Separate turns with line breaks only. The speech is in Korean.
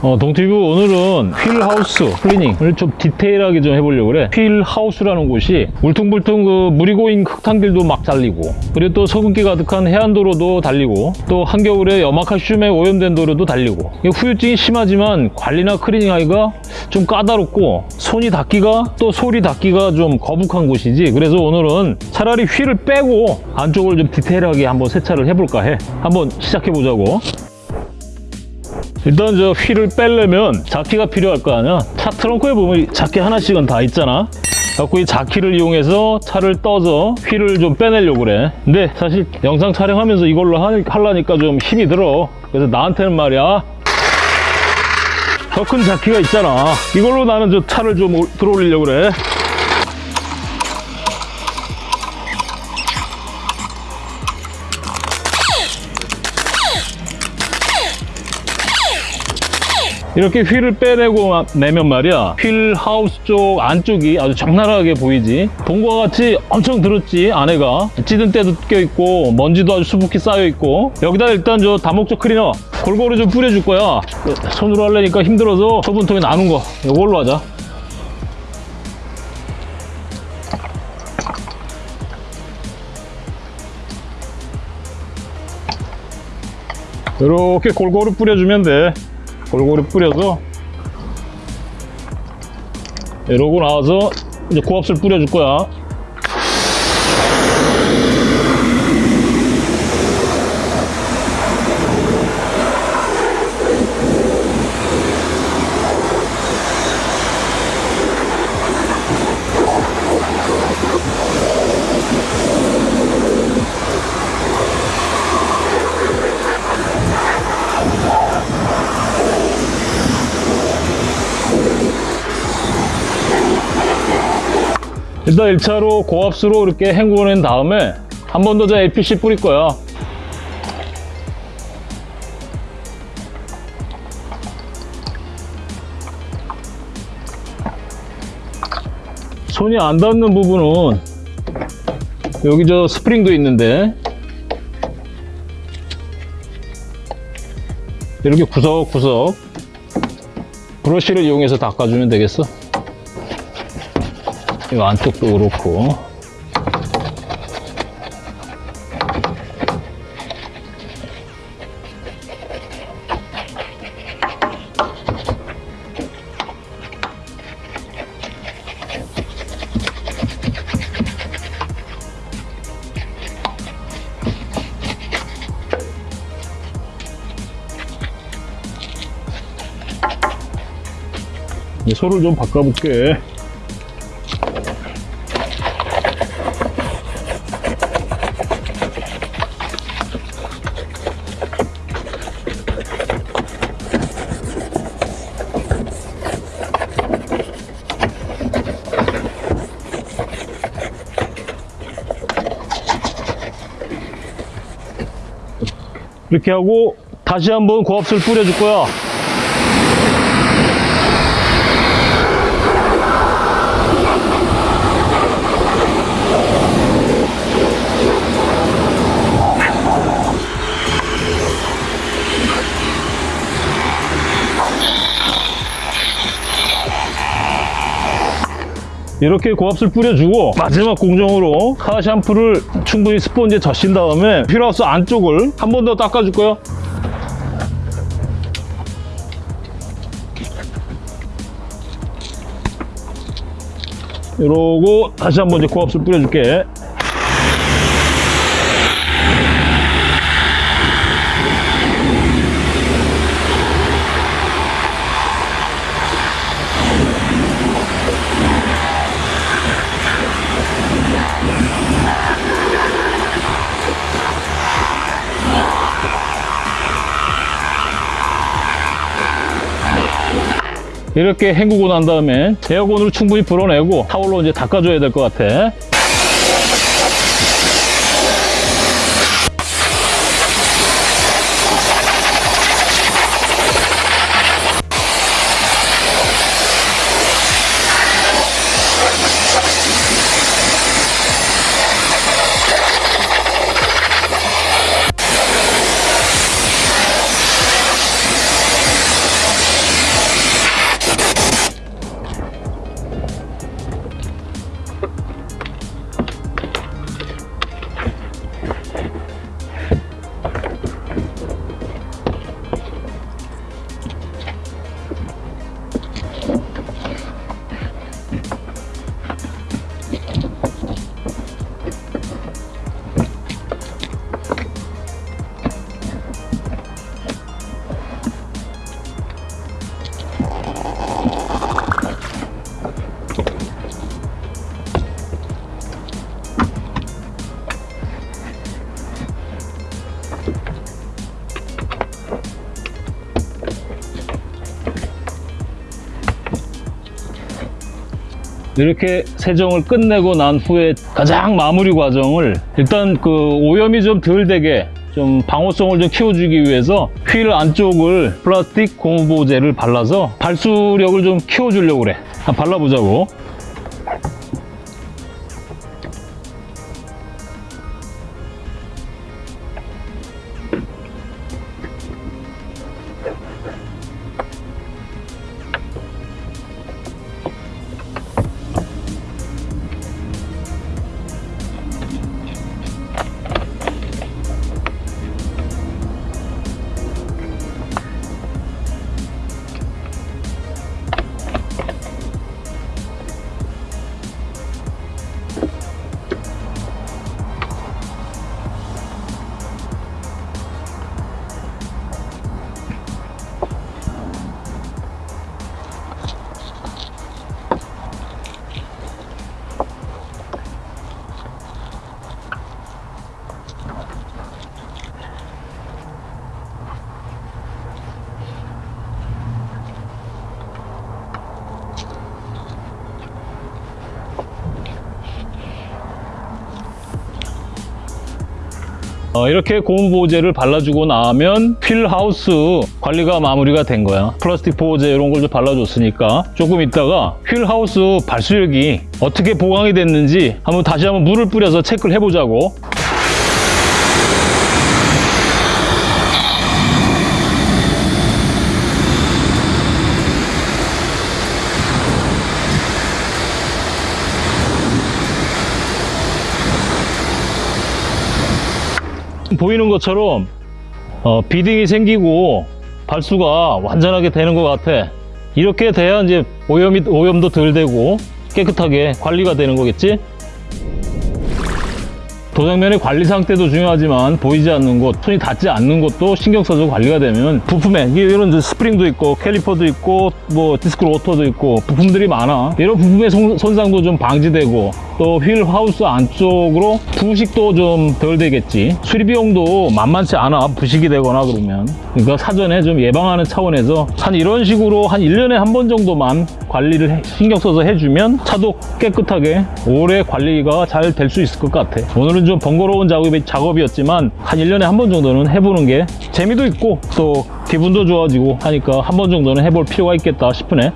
어, 동티뷰 오늘은 wheel house 클리닝을 좀 디테일하게 좀 해보려고 그래. wheel house라는 곳이 울퉁불퉁 그 물이 고인 흙탕길도 막 달리고 그리고 또 소금기 가득한 해안도로도 달리고 또 한겨울에 염화칼슘에 오염된 도로도 달리고. 후유증이 심하지만 관리나 클리닝하기가 좀 까다롭고 손이 닿기가 또 솔이 닿기가 좀 거북한 곳이지. 그래서 오늘은 차라리 휠을 빼고 안쪽을 좀 디테일하게 한번 세차를 해볼까 해. 한번 시작해보자고 일단 저 휠을 빼려면 자키가 필요할 거 아니야? 차 트렁크에 보면 자키 하나씩은 다 있잖아. 갖고 이 자키를 이용해서 차를 떠서 휠을 좀 빼내려고 그래. 근데 사실 영상 촬영하면서 이걸로 하- 하려니까 좀 힘이 들어. 그래서 나한테는 말이야. 더 큰 자키가 있잖아. 이걸로 나는 저 차를 좀 올- 들어 올리려고 그래 이렇게 휠을 빼내고 내면 말이야. 휠 하우스 쪽 안쪽이 아주 적나라하게 보이지? 본과 같이 엄청 들었지 안에가. 찌든 때도 껴있고 먼지도 아주 수북히 쌓여있고. 여기다 일단 저 다목적 클리너 골고루 좀 뿌려줄 거야. 그 손으로 하려니까 힘들어서 소분통에 나눈 거. 이걸로 하자. 이렇게 골고루 뿌려주면 돼 골고루 뿌려서 이러고 나와서 이제 고압술 뿌려줄 거야 일단 1차로 고압수로 이렇게 헹구어낸 다음에 한 번 더 저 LPC 뿌릴 거야 손이 안 닿는 부분은 여기 저 스프링도 있는데 이렇게 구석구석 브러쉬를 이용해서 닦아주면 되겠어 이 안쪽도 그렇고. 이제 소를 좀 바꿔볼게 이렇게 하고 다시 한번 고압수를 뿌려줄 거야. 이렇게 고압수를 뿌려주고 마지막 공정으로 카 샴푸를 충분히 스펀지에 젖힌 다음에 휠하우스 안쪽을 한 번 더 닦아줄 거야 이러고 다시 한번 이제 고압수를 뿌려줄게 이렇게 헹구고 난 다음에 에어건으로 충분히 불어내고 타올로 이제 닦아줘야 될 것 같아. 이렇게 세정을 끝내고 난 후에 가장 마무리 과정을 일단 그 오염이 좀 덜 되게 좀 방호성을 좀 키워주기 위해서 휠 안쪽을 플라스틱 고무보호제를 발라서 발수력을 좀 키워주려고 그래. 발라보자고. 어, 이렇게 고무 보호제를 발라주고 나면 휠하우스 관리가 마무리가 된 거야. 플라스틱 보호제 이런 걸 좀 발라줬으니까 조금 있다가 휠하우스 발수력이 어떻게 보강이 됐는지 한번 다시 한번 물을 뿌려서 체크를 해보자고. 보이는 것처럼 어, beading이 생기고 발수가 완전하게 되는 것 같아. 이렇게 돼야 이제 오염이, 오염도 덜 되고 깨끗하게 관리가 되는 거겠지? 도장면의 관리 상태도 중요하지만 보이지 않는 곳, 손이 닿지 않는 곳도 신경 써서 관리가 되면 부품에 이런 스프링도 있고 캘리퍼도 있고 뭐 디스크 로터도 있고 부품들이 많아. 이런 부품의 손, 손상도 좀 방지되고 또 휠 하우스 안쪽으로 부식도 좀 덜 되겠지. 수리 비용도 만만치 않아. 부식이 되거나 그러면. 그러니까 사전에 좀 예방하는 차원에서 한 이런 식으로 한 1년에 한 번 정도만 관리를 해- 신경 써서 해주면 차도 깨끗하게 오래 관리가 잘 될 수 있을 것 같아. 오늘은 좀 번거로운 작업이, 작업이었지만 한 1년에 한 번 정도는 해보는 게 재미도 있고 또 기분도 좋아지고 하니까 한 번 정도는 해볼 필요가 있겠다 싶으네.